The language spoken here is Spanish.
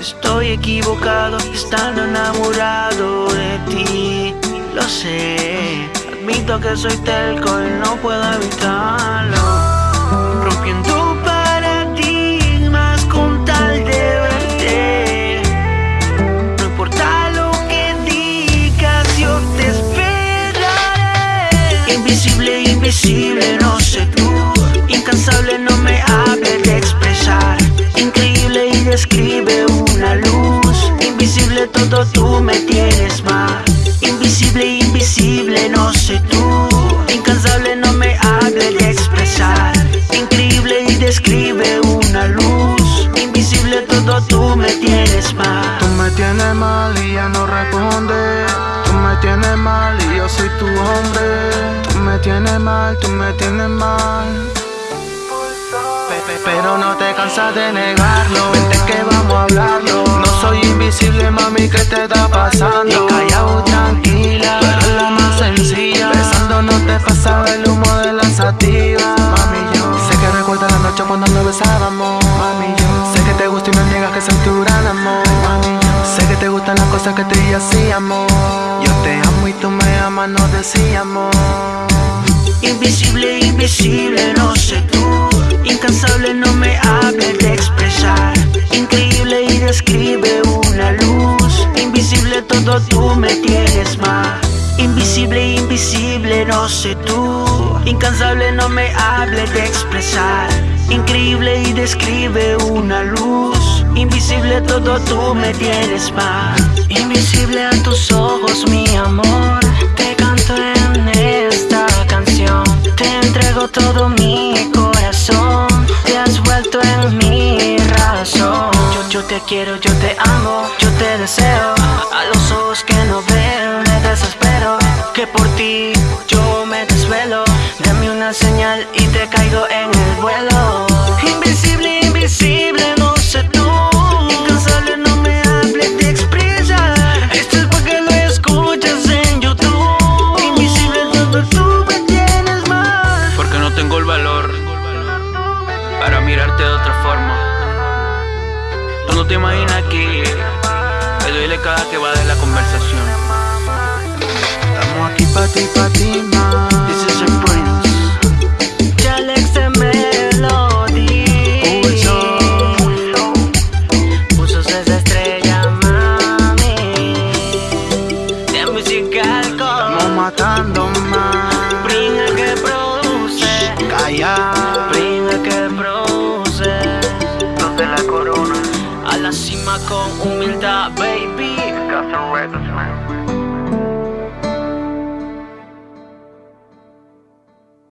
Estoy equivocado estando enamorado de ti. Lo sé, admito que soy telco y no puedo evitarlo. Rompiendo paradigmas con tal de verte. No importa lo que digas, yo te esperaré. Invisible, invisible, no sé tú. Describe una luz. Invisible, todo tú me tienes más. Invisible, invisible, no sé tú. Incansable, no me hable de expresar. Increíble y describe una luz. Invisible, todo tú me tienes más. Tú me tienes mal y ya no responde. Tú me tienes mal y yo soy tu hombre. Tú me tienes mal, tú me tienes mal. Pe- pe- Pero no te cansas de negarlo. Vente que vamos a hablarlo. No soy invisible, mami, ¿qué te está pasando? Y callado, tranquila. Eres la más sencilla. Besando no te pasaba el humo de la sativa. Mami, yo sé que recuerdas la noche cuando nos besábamos. Mami, yo sé que te gusta y no niegas que soy tu gran amor. Mami, yo sé que te gustan las cosas que tú y yo hacíamos. Yo te amo y tú me amas, nos decíamos. Invisible, invisible, no sé tú. Incansable, no me hable de expresar. Increíble y describe una luz. Invisible, todo tú me tienes más. Invisible, invisible, no sé tú. Incansable, no me hable de expresar. Increíble y describe una luz. Invisible, todo tú me tienes más. Invisible a tus ojos, mi amor. Te canto en esta canción. Te entrego todo mi. Vuelto en mi razón. Yo, yo te quiero, yo te amo, yo te deseo. A los ojos que no ven, me desespero. Que por ti yo me desvelo. Dame una señal y te caigo en el vuelo. Mirarte de otra forma. Tú no te imaginas que me duele cada que va de la conversación. Estamos aquí pa' ti, pa' ti, ma. This is a prince. Jalex de Melody. Pulso. Pulsos es estrella, mami. De musical Estamos matando más. encima con humildad, baby.